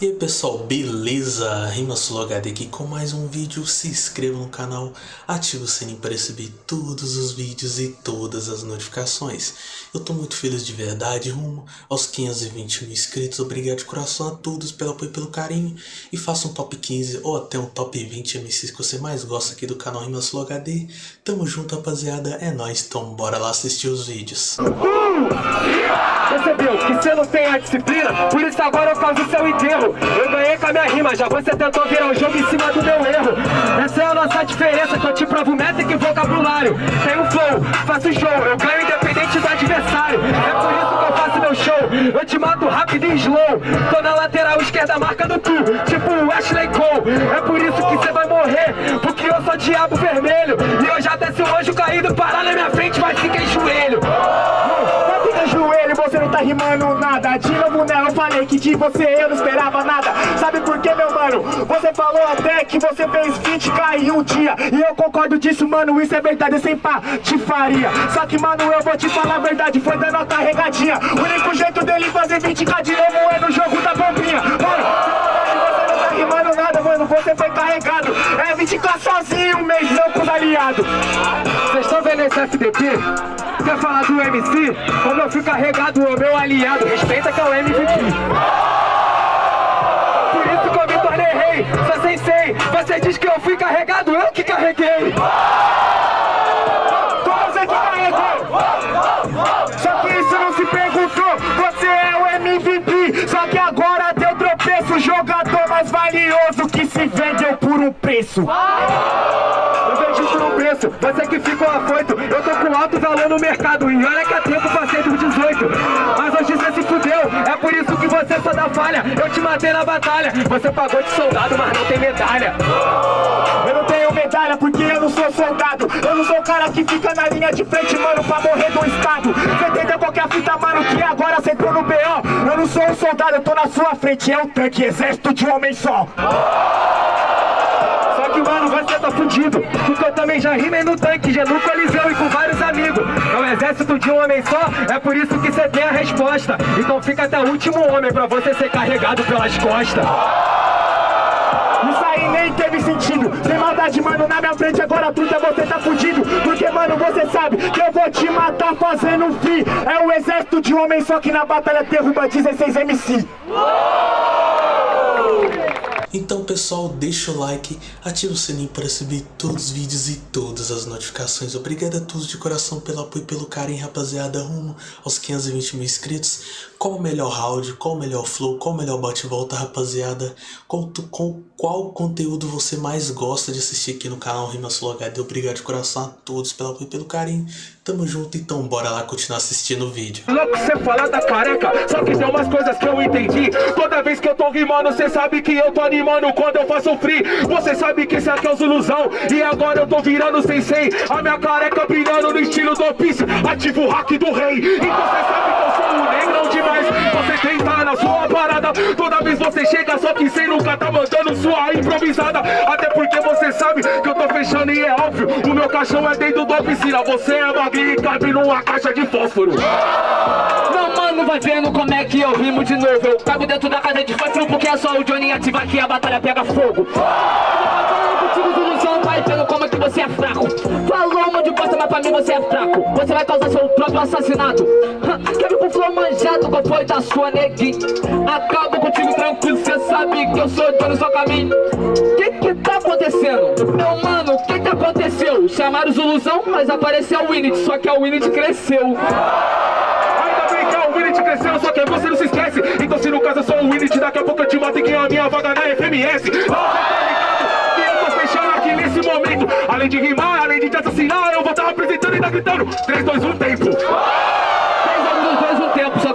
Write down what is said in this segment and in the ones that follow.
E aí pessoal, beleza? RimaSuloHD aqui com mais um vídeo, se inscreva no canal, ative o sininho para receber todos os vídeos e todas as notificações. Eu tô muito feliz de verdade, rumo aos 520 mil inscritos, obrigado de coração a todos pelo apoio e pelo carinho. E faça um top 15 ou até um top 20 MCs que você mais gosta aqui do canal RimaSuloHD. Tamo junto rapaziada, é nóis, então bora lá assistir os vídeos. Percebeu que você não tem a disciplina, por isso agora eu faço o seu enterro. Eu ganhei com a minha rima, já você tentou virar o jogo em cima do meu erro. Essa é a nossa diferença, que eu te provo métrica e vocabulário. Tenho flow, faço show, eu ganho independente É por isso que eu faço meu show, eu te mato rápido e slow. Tô na lateral esquerda, marca do tu, tipo o Ashley Cole. É por isso que você vai morrer, porque eu sou diabo vermelho. E eu já desci um anjo caído, parar na minha frente, mas fica em joelho. Não fica em joelho, você não tá rimando nada. De novo eu falei que de você eu não esperava nada. Sabe por que meu mano? Você falou até que você fez 20k em um dia. E eu concordo disso mano, isso é verdade, sem patifaria. Só que mano, eu vou te falar a verdade, foi dando a carregadinha O único jeito dele fazer 20k de novo é no jogo da bombinha. Mano, tá rimando nada, mano, você foi carregado. É 20k sozinho mês, não com os aliados. Vocês estão vendo esse FDP? Quer falar do MC? Como eu fui carregado, o meu aliado Respeita que é o MVP que rei. Sou sensei Você diz que eu fui carregado, eu que carreguei valioso que se vendeu por um preço. Eu vejo por um preço, você que ficou afoito Eu tô com alto valor no mercado E olha que há tempo passei dos 18 Mas hoje você se fudeu É por isso que você só dá falha Eu te matei na batalha. Você pagou de soldado, mas não tem medalha. Eu não tenho medalha porque eu não sou soldado. Eu não sou o cara que fica na linha de frente, mano Pra morrer do estado. Você entendeu qualquer fita, mano? Que agora você entrou no B.O. Eu não sou um soldado, eu tô na sua frente. É um tanque, exército de homem só que, você tá fudido. Porque eu também já rimei no tanque Já no coliseu e com vários amigos. É um exército de um homem só É por isso que você tem a resposta. Então fica até o último homem Pra você ser carregado pelas costas. Isso aí nem teve sentido. Sem maldade, mano, na minha frente agora tudo é você tá fudido. Porque, mano, você sabe que eu vou te matar fazendo um fi É o exército de um homem só que na batalha derruba 16 MC Então pessoal, deixa o like, ativa o sininho para receber todos os vídeos e todas as notificações. Obrigado a todos de coração pelo apoio e pelo carinho, rapaziada, rumo aos 520 mil inscritos. Qual o melhor round, qual o melhor flow, qual o melhor bate-volta, rapaziada? Qual, tu, qual, conteúdo você mais gosta de assistir aqui no canal RimaSuloHD? Obrigado de coração a todos pelo apoio e pelo carinho. Tamo junto, então bora lá continuar assistindo o vídeo. Louco você falar da careca, só que tem umas coisas que eu entendi. Toda vez que eu tô rimando, cê sabe que eu tô animando. Quando eu faço free Você sabe que isso aqui é os ilusão, e agora eu tô virando sensei A minha careca brilhando no estilo do Piece, ativo o hack do rei Então cê sabe que eu sou um negrão demais. Você tenta na sua parada, toda vez você chega Só que cê nunca tá mandando sua improvisada. Até porque sabe que eu tô fechando e é óbvio O meu caixão é dentro da piscina, você é magrinho e cabe numa caixa de fósforo. Não, mano, vai vendo como é que eu rimo de novo. Eu cago dentro da casa de fósforo porque é só o Johnny ativar que a batalha pega fogo. Eu tô contigo do Luciano, vai vendo como é que você é fraco. Falou de coisa, mas pra mim você é fraco. Você vai causar seu próprio assassinato. Quer vir com flow manjado, qual foi da sua neguinha Acabo contigo tranquilo, cê sabe que eu sou dono do seu caminho. Que que tá acontecendo? Meu mano, que que aconteceu? Chamaram os ilusão, mas apareceu o Winnet, só que a Winnet cresceu. Que é o Winnet cresceu, só que você não se esquece. Então se no caso eu sou o Winnet, daqui a pouco eu te mato e ganho a minha vaga na FMS Além de rimar, além de te assassinar, eu vou estar apresentando e ainda gritando. 3, 2, 1, tempo Três anos, dois,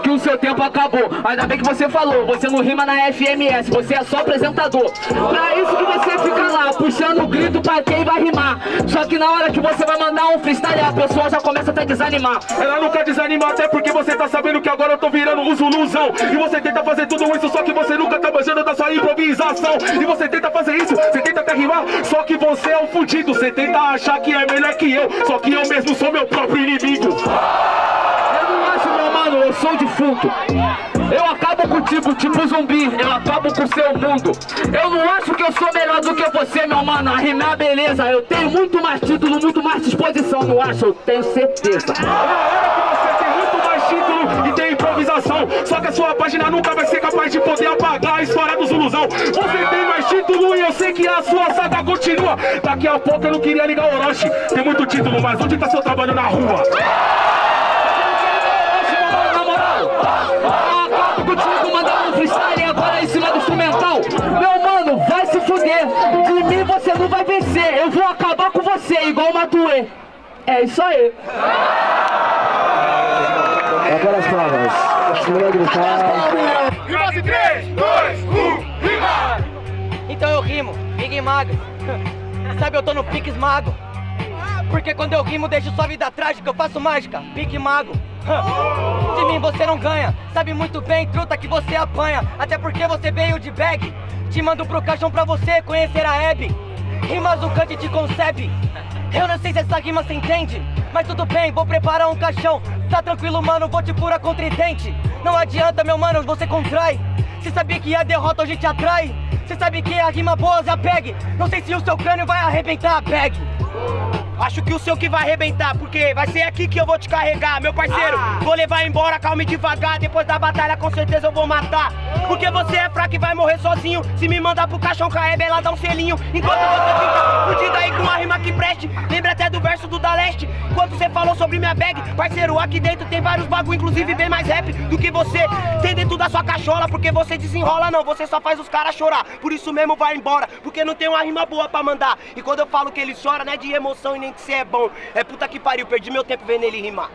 um seu tempo acabou. Ainda bem que você falou, você não rima na FMS, você é só apresentador. Pra isso que você fica lá, puxando o grito pra quem vai rimar. Só que na hora que você vai mandar um freestyle, a pessoa já começa até desanimar. Ela nunca desanima até porque você tá sabendo que agora eu tô virando um zuluzão. E você tenta fazer tudo isso, só que você nunca tá manjando da sua improvisação. E você tenta fazer isso, você tenta até rimar, só que você é um fudido. Você tenta achar que é melhor que eu, só que eu mesmo sou meu próprio inimigo mano, eu sou defunto. Eu acabo contigo, tipo zumbi, eu acabo com o seu mundo. Eu não acho que eu sou melhor do que você, meu mano. A rimar, beleza. Eu tenho muito mais título, muito mais disposição, não acho? Eu tenho certeza. Só que a sua página nunca vai ser capaz de poder apagar a história do Zuluzão. Você tem mais título e eu sei que a sua saga continua. Daqui a pouco eu não queria ligar o Orochi. Tem muito título, mas onde tá seu trabalho na rua? Acabo contigo mandando um freestyle agora em cima do instrumental. Meu mano, vai se fuder. De mim você não vai vencer. Eu vou acabar com você, igual o Matue. É isso aí. Agora as palmas. Acho melhor gritar. Rima 3, 2, 1, rima! Então eu rimo, Big Mago. Sabe, eu tô no pique esmago. Porque quando eu rimo, deixo sua vida trágica, eu faço mágica, pique mago. De mim você não ganha, sabe muito bem, truta, que você apanha. Até porque você veio de bag. Te mando pro caixão pra você conhecer a Hebe. Rimas o cante te concebe. Eu não sei se essa rima você entende, mas tudo bem, vou preparar um caixão. Tá tranquilo, mano, vou te pura contridente. Não adianta, meu mano, você contrai. Cê sabia que a derrota hoje te atrai? Cê sabe que a rima boa já pegue. Não sei se o seu crânio vai arrebentar, pegue. Acho que o seu que vai arrebentar, porque vai ser aqui que eu vou te carregar, meu parceiro. Vou levar embora, calma e devagar. Depois da batalha, com certeza eu vou matar. Porque você é fraco e vai morrer sozinho. Se me mandar pro caixão caeb, ela dá um selinho. Enquanto você fica fudido aí com uma rima que preste. Lembra até do verso do da leste. Quando você falou sobre minha bag, parceiro, aqui dentro tem vários bagulho, inclusive bem mais rap do que você. Tem dentro da sua cachola, porque você desenrola, não. Você só faz os caras chorar. Por isso mesmo vai embora, porque não tem uma rima boa pra mandar. E quando eu falo que ele chora, não é de emoção e nem que você é bom. É puta que pariu, perdi meu tempo vendo ele rimar.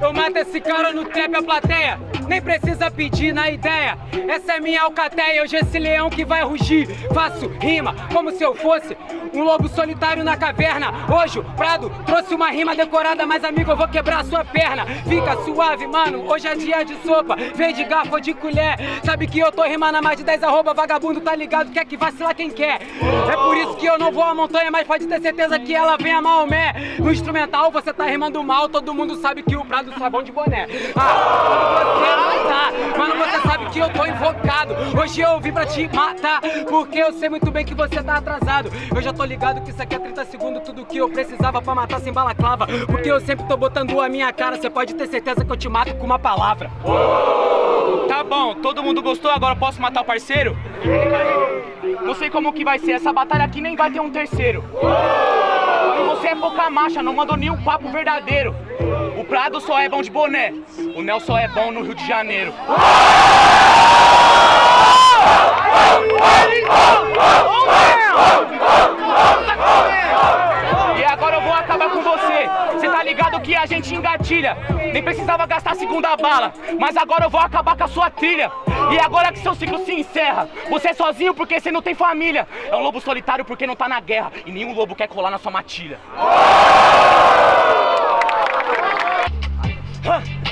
Eu mato esse cara no trap a plateia Nem precisa pedir na ideia. Essa é minha alcateia, hoje esse leão que vai rugir. Faço rima como se eu fosse um lobo solitário na caverna. Hoje o Prado trouxe uma rima decorada Mas amigo eu vou quebrar sua perna. Fica suave mano, hoje é dia de sopa. Vem de garfo ou de colher. Sabe que eu tô rimando a mais de 10 arroba Vagabundo tá ligado, quer que vacilar quem quer. É por isso que eu não vou à montanha Mas pode ter certeza que ela vem a Maomé. No instrumental você tá rimando mal Todo mundo sabe que o Prado só é de boné. Ah, você não tá Mano, você sabe que eu tô invocado Hoje eu vim pra te matar Porque eu sei muito bem que você tá atrasado Eu já tô ligado que isso aqui é 30 segundos Tudo que eu precisava pra matar sem balaclava Porque eu sempre tô botando a minha cara Você pode ter certeza que eu te mato com uma palavra Tá bom, todo mundo gostou, agora posso matar o parceiro? Não sei como que vai ser, essa batalha aqui nem vai ter um terceiro. Você é pouca marcha, não mandou nenhum papo verdadeiro. O Prado só é bom de boné, o Nel só é bom no Rio de Janeiro. E agora eu vou acabar com você. Você tá ligado que a gente engatilha. Nem precisava gastar a segunda bala. Mas agora eu vou acabar com a sua trilha. E agora que seu ciclo se encerra. Você é sozinho porque você não tem família. É um lobo solitário porque não tá na guerra. E nenhum lobo quer colar na sua matilha.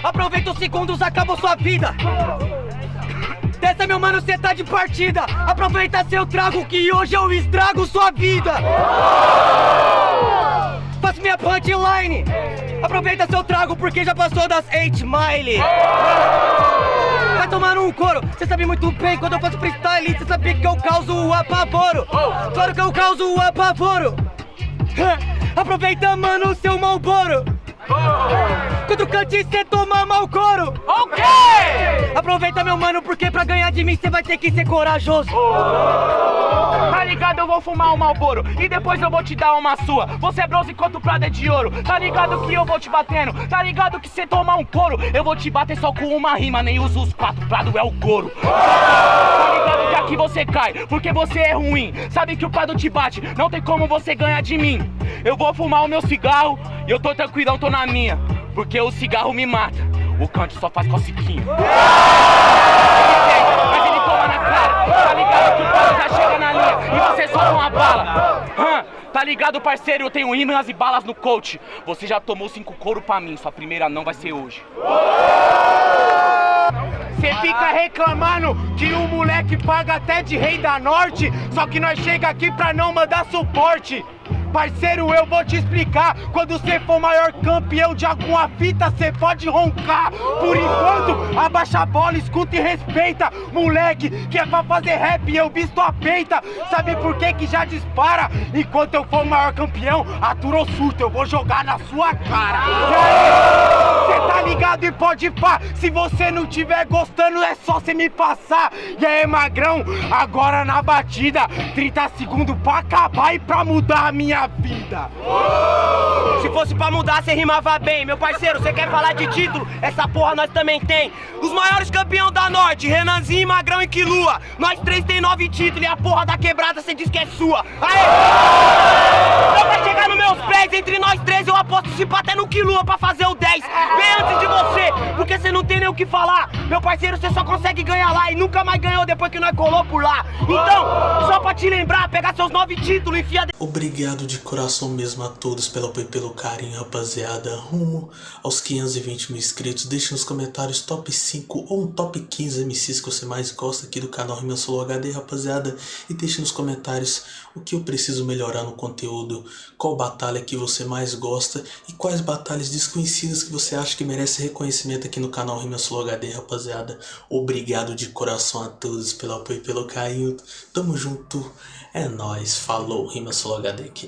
Aproveita os segundos, acabou sua vida. Dessa, meu mano, cê tá de partida. Aproveita seu trago que hoje eu estrago sua vida. Faço minha punchline. Aproveita seu trago porque já passou das 8 mile. Vai tomar um couro, cê sabe muito bem quando eu faço freestyle, cê sabe que eu causo o apavoro. Claro que eu causo o apavoro. Aproveita, mano, seu malboro. Quando cante cê toma mal couro Ok! Aproveita meu mano, porque pra ganhar de mim cê vai ter que ser corajoso Tá ligado? Eu vou fumar um malboro e depois eu vou te dar uma sua. Você é bronze enquanto o prado é de ouro. Tá ligado que eu vou te batendo? Tá ligado que cê toma um couro? Eu vou te bater só com uma rima, nem uso os quatro. Prado é o couro. Tá ligado que aqui você cai, porque você é ruim. Sabe que o prado te bate, não tem como você ganhar de mim. Eu vou fumar o meu cigarro e eu tô tranquilão, tô na minha. Porque o cigarro me mata. O cante só faz cosiquinha. Mas ele toma na cara. Tá ligado que o prado já chega na linha e você solta uma bala. Tá ligado, parceiro? Eu tenho ímãs e balas no coach. Você já tomou cinco couro pra mim, sua primeira não vai ser hoje. Cê fica reclamando que o moleque paga até de rei da norte, só que nós chega aqui pra não mandar suporte. Parceiro, eu vou te explicar. Quando você for maior campeão de alguma fita, você pode roncar. Por enquanto, abaixa a bola, escuta e respeita. Moleque, que é pra fazer rap, eu visto a peita. Sabe por que que já dispara? Enquanto eu for maior campeão, aturou surto, eu vou jogar na sua cara. E aí, cê tá ligado e pode pá. Se você não tiver gostando, é só você me passar. E aí, magrão, agora na batida, 30 segundos pra acabar e pra mudar a minha vida. Se fosse pra mudar, você rimava bem. Meu parceiro, você quer falar de título? Essa porra nós também tem. Os maiores campeão da Norte, Renanzinho, Magrão e Quilua. Nós três tem nove títulos e a porra da quebrada você diz que é sua. Aê! Então pra chegar nos meus pés, entre nós três, eu aposto se pá até no Quilua pra fazer o 10. Bem antes de você, porque você não tem nem o que falar. Meu parceiro, você só consegue ganhar lá e nunca mais ganhou depois que nós colou por lá. Então, só pra te lembrar, pegar seus nove títulos e enfia Obrigado de coração mesmo a todos pelo apoio e pelo carinho, rapaziada. Rumo aos 520 mil inscritos. Deixe nos comentários top 5 ou um top 15 MCs que você mais gosta aqui do canal Rima Solo HD, rapaziada. E deixe nos comentários o que eu preciso melhorar no conteúdo, qual batalha que você mais gosta e quais batalhas desconhecidas que você acha que merece reconhecimento aqui no canal Rima Solo HD, rapaziada. Obrigado de coração a todos pelo apoio e pelo carinho. Tamo junto. É nóis. Falou, Rima Solo HD aqui.